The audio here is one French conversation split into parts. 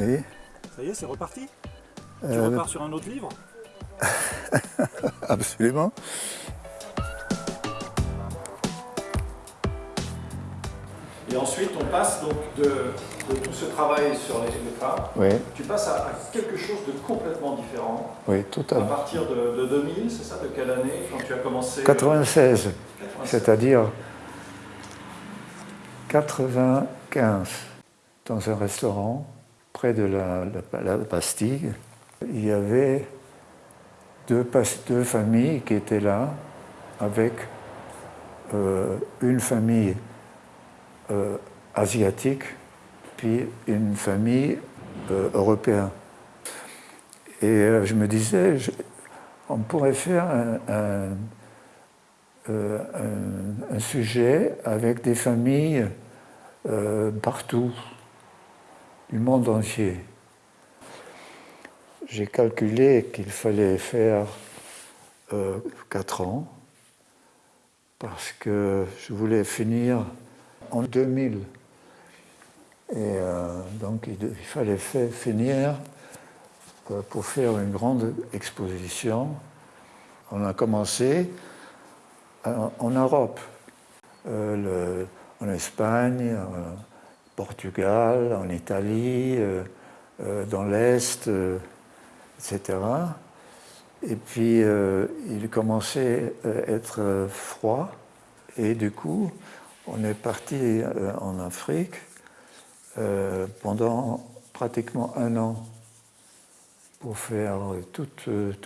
Oui. Ça y est, c'est reparti Tu Euh, repars sur un autre livre absolument. Et ensuite, on passe donc de, de tout ce travail sur les, les femmes, Oui, tu passes à, à quelque chose de complètement différent. oui, À totalement. partir de, de 2000, c'est ça De quelle année Quand tu as commencé euh, 96, 96. c'est-à-dire 95, dans un restaurant près de la, la- il y avait deux, familles qui étaient là, avec euh, une famille euh, asiatique, puis une famille euh, européenne. Et je me disais, on pourrait faire un- sujet avec des familles partout, du monde entier. J'ai calculé qu'il fallait faire euh, quatre ans parce que je voulais finir en 2000. Et euh, donc il, fallait fa- finir euh, pour faire une grande exposition. On a commencé en, en Europe, euh, le- en Espagne, Portugal, en Italie, euh, euh, dans l'Est, euh, etc. Et puis il commençait à être froid, et du coup, on est parti en Afrique pendant pratiquement un an pour faire tout,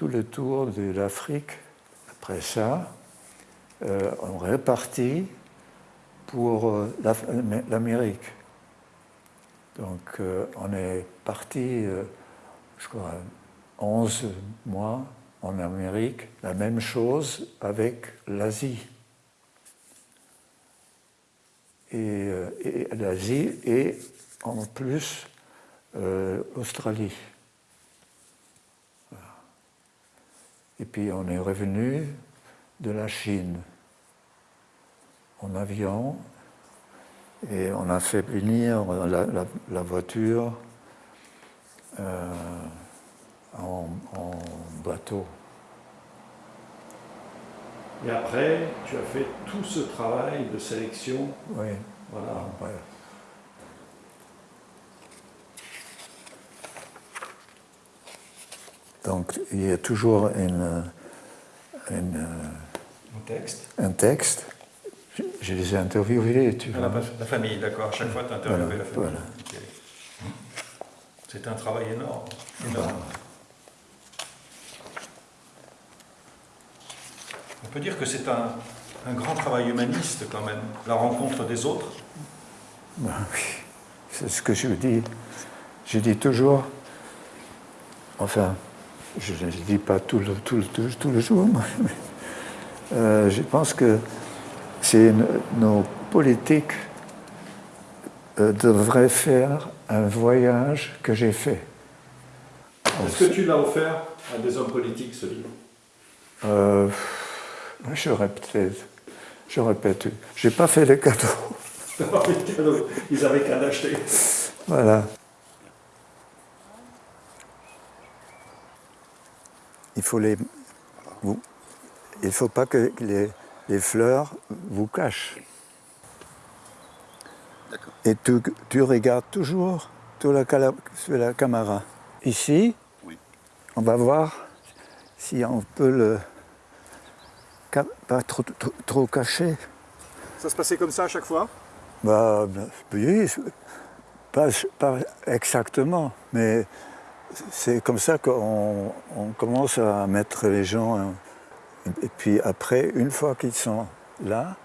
le tour de l'Afrique. Après ça, euh, on repartit pour l'Amérique. Donc euh, on est parti, euh, je crois, 11 mois en Amérique, la même chose avec l'Asie. Et, euh, l'Asie et en plus l'Australie. Et puis on est revenu de la Chine en avion et on a fait venir la, la- la voiture euh, en, en bateau. Et après, tu as fait tout ce travail de sélection. Oui, Voilà. Donc il y a toujours une- une, Mon texte. un texte. Je, les ai interviewés, tu La, vois. la famille, d'accord. À chaque fois, tu Voilà, la famille. voilà. C'est un travail énorme. énorme. On peut dire que c'est un, un grand travail humaniste quand même, la rencontre des autres. Ben oui, c'est ce que je dis. Je dis toujours, enfin, je ne le dis pas tout le, tout le, tout, le jour, mais euh, je pense que c'est nos politiques euh, devraient faire un voyage que j'ai fait. Est-ce que tu l'as offert à des hommes politiques, ce livre? Euh, j'aurais peut-être, j'aurais peut-être, eu. j'ai pas fait les cadeaux. Ils avaient qu'à l'acheter. Voilà. Il faut les. il ne faut pas que les, les fleurs vous. D'accord. Et tu, tu regardes toujours sur la, cala- sur la caméra. Ici, Oui. on va voir si on peut le. pas trop, trop, trop cacher. Ça se passait comme ça à chaque fois? Bah, oui, pas, pas exactement, mais c'est comme ça qu'on on commence à mettre les gens. hein. Et puis après, une fois qu'ils sont là,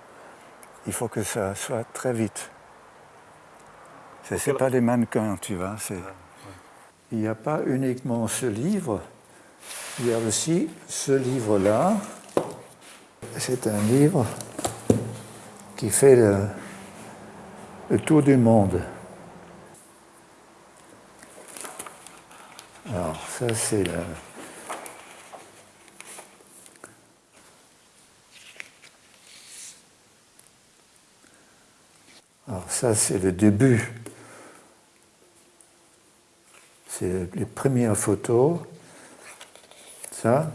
il faut que ça soit très vite. Ce n'est pas des mannequins, tu vois. Il n'y a pas uniquement ce livre, il y a aussi ce livre-là. C'est un livre qui fait le, le tour du monde. Alors, ça, c'est le. Ça, c'est le début. c'est les premières photos. Ça.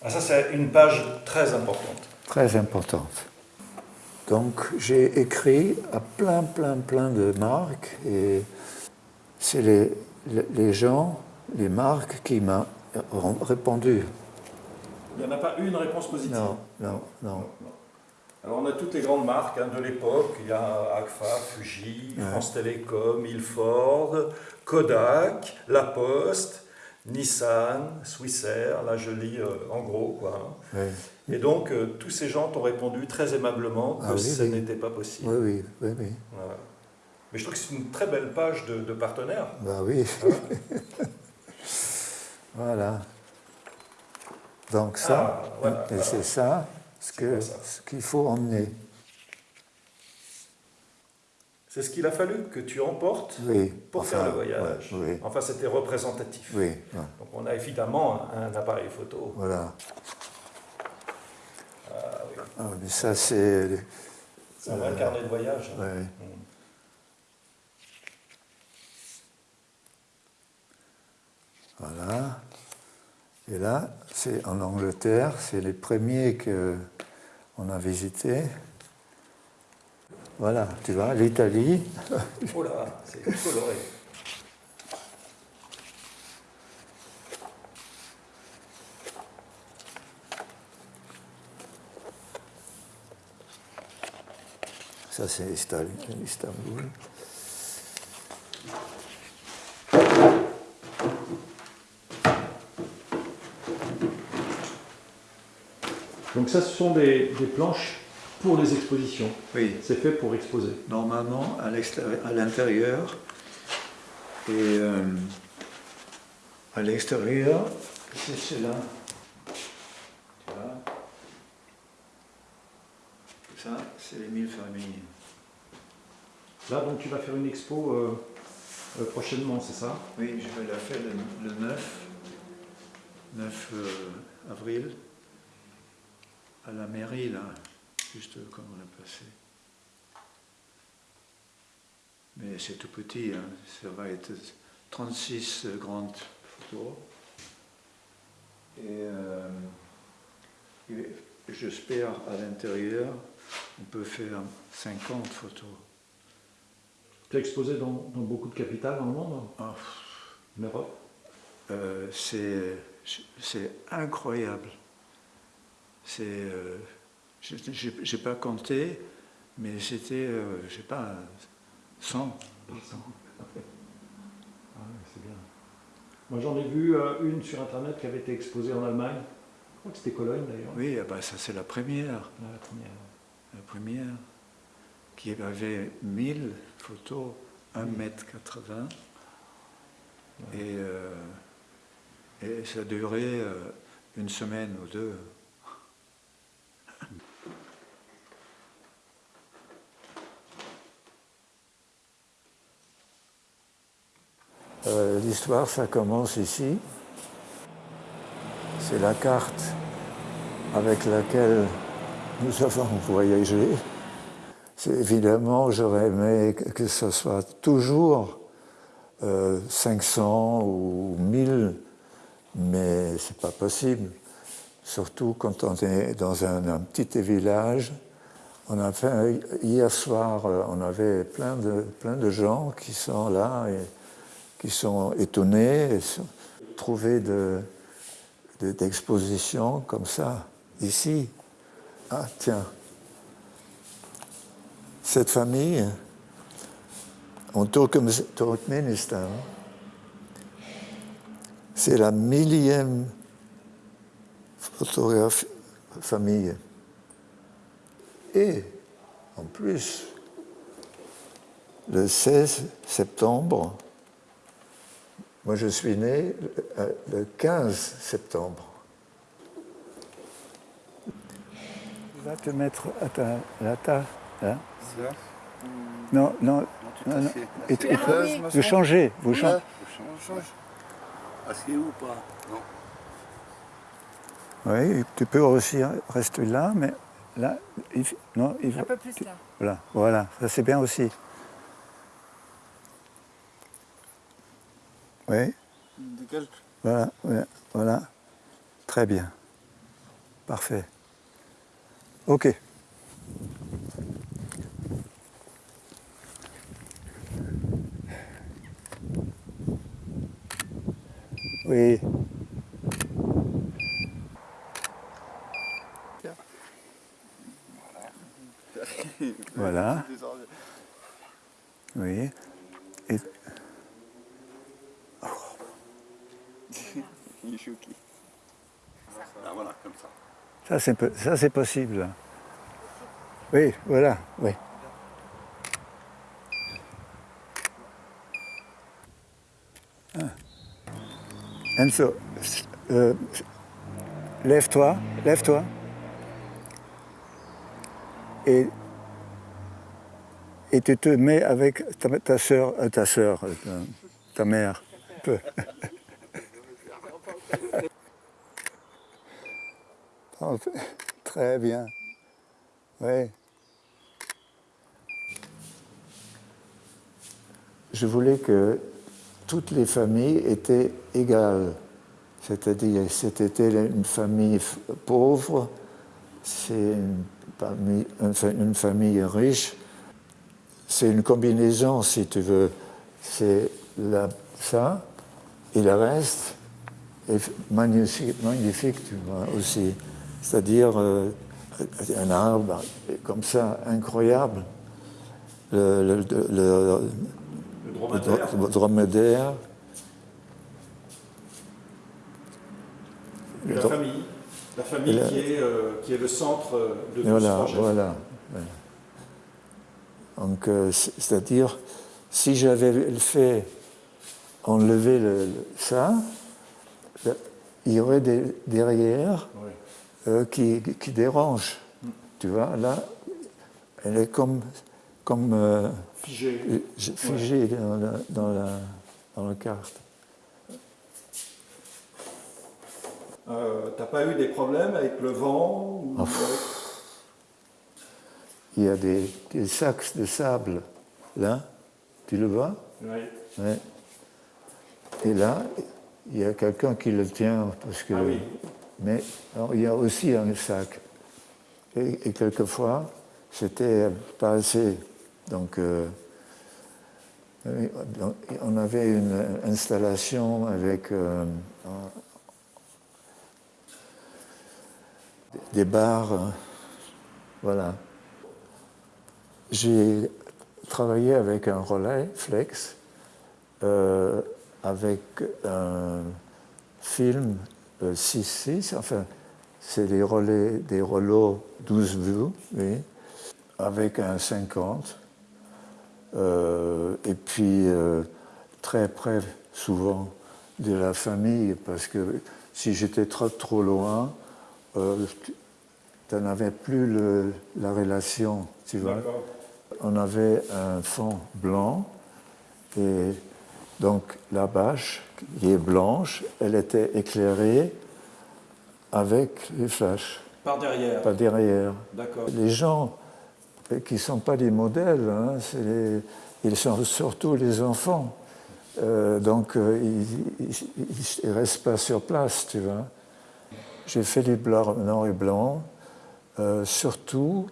Ah, ça, c'est une page très importante. Très importante. Donc, j'ai écrit à plein, plein, plein de marques et c'est les, les gens, les marques qui m'ont répondu. Il n'y en a pas une réponse positive? Non, non, non. Alors on a toutes les grandes marques hein, de l'époque, il y a Agfa, Fuji, France Télécom, Ilford, Kodak, La Poste, Nissan, Swissair, là je lis euh, en gros quoi. Hein. Et donc euh, tous ces gens t'ont répondu très aimablement que ah ce n'était pas possible. Oui, oui, oui. Mais je trouve que c'est une très belle page de, partenaires. Bah oui. voilà. Donc ça, ah, et c'est ça ce qu'il faut emmener. C'est ce qu'il a fallu que tu emportes pour faire le voyage. Enfin, c'était représentatif. Oui, Donc, on a évidemment un appareil photo. Voilà. Ah, ah, mais ça, c'est. C'est un vrai carnet de voyage. Oui. Mm. Voilà. Et là, c'est en Angleterre, c'est les premiers qu'on a visités. Voilà, tu vois, l'Italie. oh là, c'est coloré. Ça, c'est Istanbul. Donc ça, ce sont des, planches pour les expositions. Oui. C'est fait pour exposer. Normalement, à l'intérieur. Et euh, à l'extérieur, c'est cela. Ça, c'est les mille familles. Là, donc, tu vas faire une expo euh, euh, prochainement, c'est ça? Oui, je vais la faire le, 9, 9 avril à la mairie, là, juste comme on a passé. Mais c'est tout petit, hein. ça va être 36 grandes photos. Euh, et j'espère à l'intérieur, on peut faire 50 photos. Tu as exposé dans, beaucoup de capitales dans le monde ah. En Europe euh, C'est incroyable. C'est, euh, j'ai pas compté, mais c'était, euh, je sais pas, 100. Ah, c'est bien. Moi j'en ai vu euh, une sur internet qui avait été exposée en Allemagne. Je crois que c'était Cologne d'ailleurs. Oui, ah bah, ça c'est la première. Ah, la première. La première, qui avait 1000 photos, 1 mètre 80. Et, et ça durait une semaine ou deux. Euh, l'histoire, ça commence ici. C'est la carte avec laquelle nous avons voyagé. Évidemment, j'aurais aimé que ce soit toujours 500 euh, ou 1000, mais c'est pas possible. Surtout quand on est dans un, petit village. On a hier soir, euh, on avait plein de, plein de gens qui sont là qui sont étonnés, trouver d'expositions de, comme ça, ici. Ah, tiens, cette famille, en Turkménistan, c'est la millième photographe famille. Et, en plus, le 16 septembre moi, je suis né le 15 septembre. Tu vas te mettre à ta, à ta hein Non, non, non, non. Et, et, vous changez, vous changez. ou pas? Non. Oui, tu peux aussi rester là, mais là, il, non, il, un peu plus là. Voilà, voilà, ça c'est bien aussi. Oui, voilà, ouais, voilà. Très bien. Parfait. Ok. Oui. Voilà. Oui. Et Ah, voilà, comme ça. ça, c'est peu- ça, c'est possible. Oui, voilà, oui. Ah. Enzo, euh, lève-toi, lève-toi. Et, et tu te mets avec ta, ta soeur, ta soeur, ta, ta mère. Très bien. Oui. Je voulais que toutes les familles étaient égales. C'est-à-dire, c'était une famille pauvre, c'est une, famille riche. C'est une combinaison, si tu veux. C'est ça et le reste est magnifique, magnifique tu vois, aussi. C'est-à-dire euh, un arbre comme ça, incroyable. Le, le- le- dromadaire. la dro- famille. La famille Et la- qui, est, euh, qui est le centre de tout ce Voilà, projet. voilà. voilà. Donc, euh, c'est- c'est-à-dire, si j'avais fait enlever le- le- ça, il y aurait des derrière Oui. Euh, qui, qui dérangent. Tu vois, là, elle est comme, comme euh, Figé. figée dans, la, dans, la, dans la carte. Euh, T'as pas eu des problèmes avec le vent ou avec- Il y a des, des sacs de sable là, tu le vois? Oui. Ouais. Et là, il y a quelqu'un qui le tient parce que. Ah oui. Mais il y a aussi un sac. Et, quelquefois, c'était pas assez. Donc, euh, oui, donc, on avait une installation avec euh, des barres. hein. Voilà. J'ai travaillé avec un relais flex, euh, avec un film 6-6, enfin, c'est des relais, des rouleaux 12 vues, oui, avec un 50. euh, et puis, euh, très près, souvent, de la famille, parce que si j'étais trop, trop loin, euh, tu n'avais plus le- la relation, tu vois on avait un fond blanc et donc la bâche qui est blanche, elle était éclairée avec les flashs, Par derrière. pas derrière. D'accord. Les gens euh, qui ne sont pas des modèles, hein, les- ils sont surtout les enfants. Euh, donc euh, ils ne restent pas sur place, tu vois. J'ai fait du blanc, noir et blanc, euh, surtout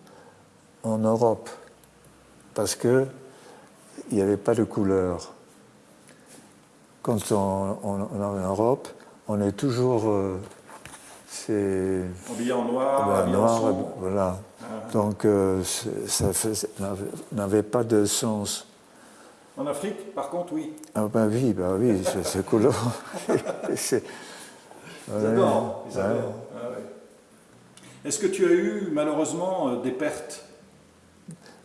en Europe, parce que il n'y avait pas de couleur. Quand on, on- on est en Europe, on est toujours, euh, c'est Habillé en noir, ben, habillé en noir, sombre. voilà. Donc euh, ça n'avait- pas de sens. En Afrique, par contre, oui. Ah ben oui, ben oui, c'est- couleur. C'est- Ils ouais, adorent. Ils ouais. adorent. Ah ouais. Est-ce que tu as eu malheureusement euh, des pertes?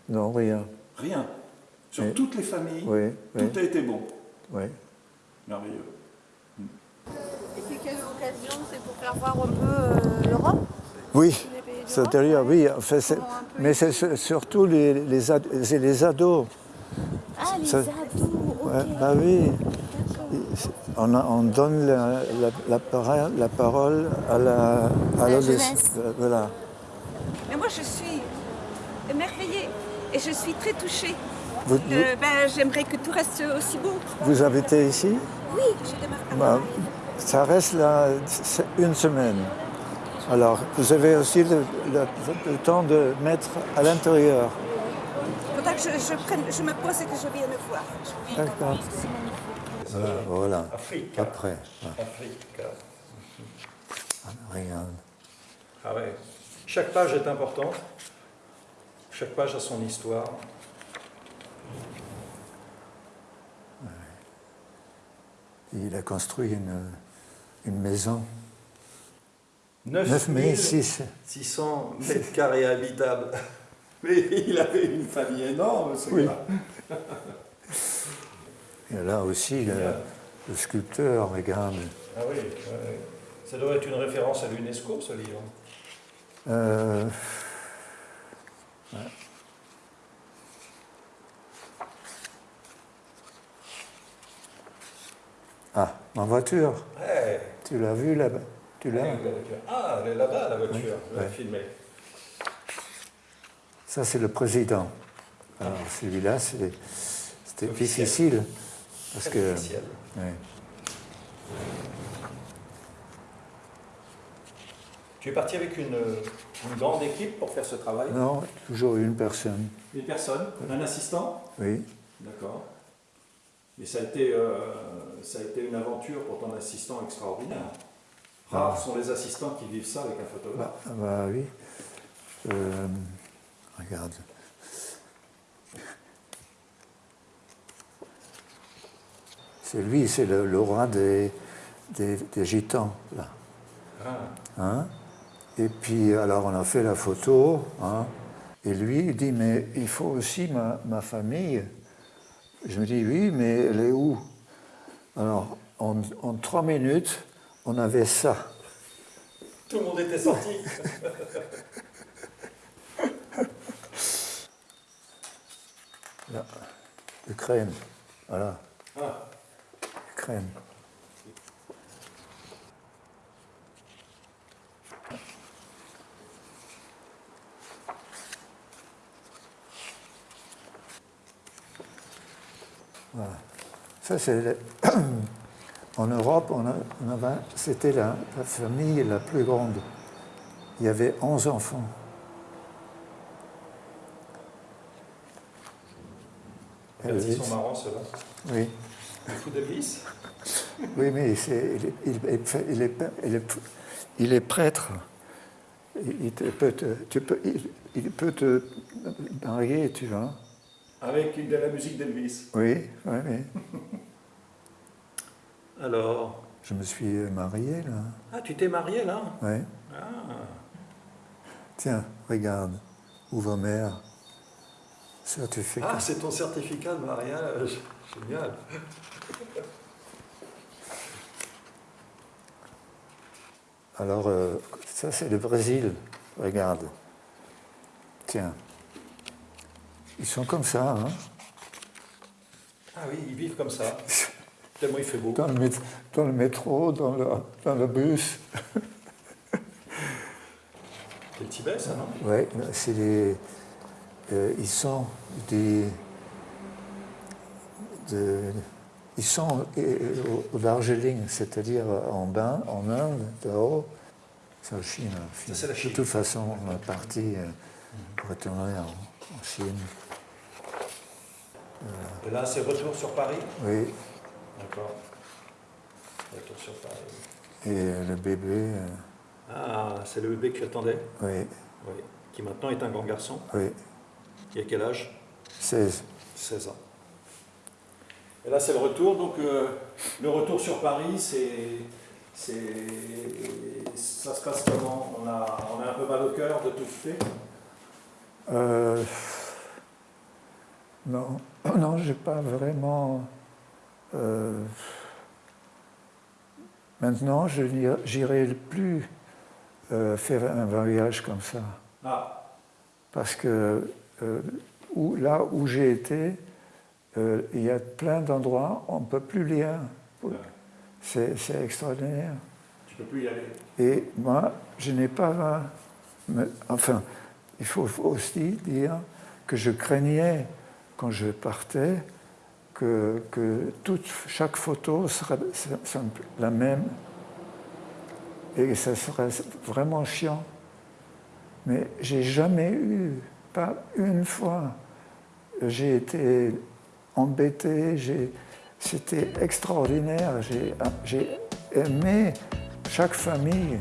Non, rien. Rien. Sur Oui. toutes les familles, Oui, tout a été bon. oui. Merveilleux. Et c'est quelle occasion C'est pour faire voir un peu euh, l'Europe? Oui, c'est-à-dire, oui, enfin, mais c'est sur- surtout les, les, les ados. Ah, les Ça- ados, ok. Ouais, bah oui, on, a- on donne la, la- la parole, la parole à la, à La l'adolescence. jeunesse. Euh, Voilà. Mais moi, je suis émerveillée et je suis très touchée Vous, ben, J'aimerais que tout reste aussi beau. vous habitez ici? Oui, je démarre. à Bah, Paris. Ça reste là une semaine. Alors, vous avez aussi le, le- le temps de mettre à l'intérieur. Faudra que je, je prenne, je me pose et que je vienne voir. D'accord. Voilà, voilà. Afrique. Après, Afrique. regarde. Ah ouais. Chaque page est importante. Chaque page a son histoire. Il a construit une, une maison. 9 9006. 600 mètres carrés habitables. Mais il avait une famille énorme, ce Oui. gars. Et là aussi, le, le sculpteur, regarde. Ah oui, ouais. ça doit être une référence à l'UNESCO, ce livre. Euh, ouais. Ah, ma voiture. Ouais. Tu l'as vue là-bas? Tu l'as La voiture. Ah, elle est là-bas, la voiture. Ouais. Ça, c'est le président. Alors, celui-là, c'est- c'était difficile. Parce que. ouais. Tu es parti avec une, une grande équipe pour faire ce travail? Non, toujours une personne. Une personne Un assistant? Oui. D'accord. Mais ça a, été, euh, ça a été une aventure pour ton assistant extraordinaire. Rares sont les assistants qui vivent ça avec un photographe. Bah, bah oui. Euh, regarde. C'est lui, c'est le, le roi des, des, des gitans, là. Ah. Hein? Et puis, alors, on a fait la photo. hein, et lui, il dit, mais il faut aussi ma, ma famille. Je me dis, oui, mais elle est où? Alors, en, en trois minutes, on avait ça. Tout le monde était sorti. Là, Ukraine. Voilà, Ah. Ukraine. Ça, c'est. le- En Europe, c'était la, la famille la plus grande. Il y avait 11 enfants. Ils sont marrants, ceux-là. Oui. Le fou d'Elvis Oui, mais il, est, il est- il est- il est- il est prêtre. Il, peut te, tu peux, il peut te marier, tu vois. Avec de la musique d'Elvis. Oui, oui, oui. Alors? Je me suis marié, là. Ah, tu t'es marié, là? Oui. Ah. Tiens, regarde. Ouvre-mer. Certificat. Ah, c'est ton certificat de mariage. Génial. Alors, euh, ça, c'est le Brésil. Regarde. Tiens. Ils sont comme ça, hein. Ah oui, ils vivent comme ça. Tellement il fait beau. Dans le, mét- dans le métro, dans le, dans le bus. C'est le Tibet, ça, non? Oui, c'est des. euh, ils sont des. de- ils sont euh, au, Darjeeling, c'est-à-dire en bain, en Inde, dehors. C'est en Chine. Ça, c'est la Chine. De toute façon, on est parti euh, pour retourner en, en Chine. Et là, c'est retour sur Paris Oui, D'accord. Retour sur Paris. et euh, le bébé, euh, Ah, c'est le bébé que tu attendais oui, Oui. Qui maintenant est un grand garçon. oui, Il a quel âge? 16. 16 ans. Et là, c'est le retour. Donc, euh, le retour sur Paris, c'est. Ça se passe comment? On a, on a un peu mal au cœur de tout quitter Euh, non, non, j'ai pas vraiment. euh, maintenant, je n'irai- plus euh, faire un voyage comme ça. Ah, Parce que euh, où- là où j'ai été, il y a plein d'endroits, on ne peut plus lire. C'est c'est extraordinaire. tu peux plus y aller. Et moi, je n'ai pas. me- Enfin, il faut aussi dire que je craignais quand je partais, que, toute, chaque photo serait la même et ça serait vraiment chiant. Mais j'ai jamais eu, pas une fois, j'ai été embêté, c'était extraordinaire, j'ai aimé chaque famille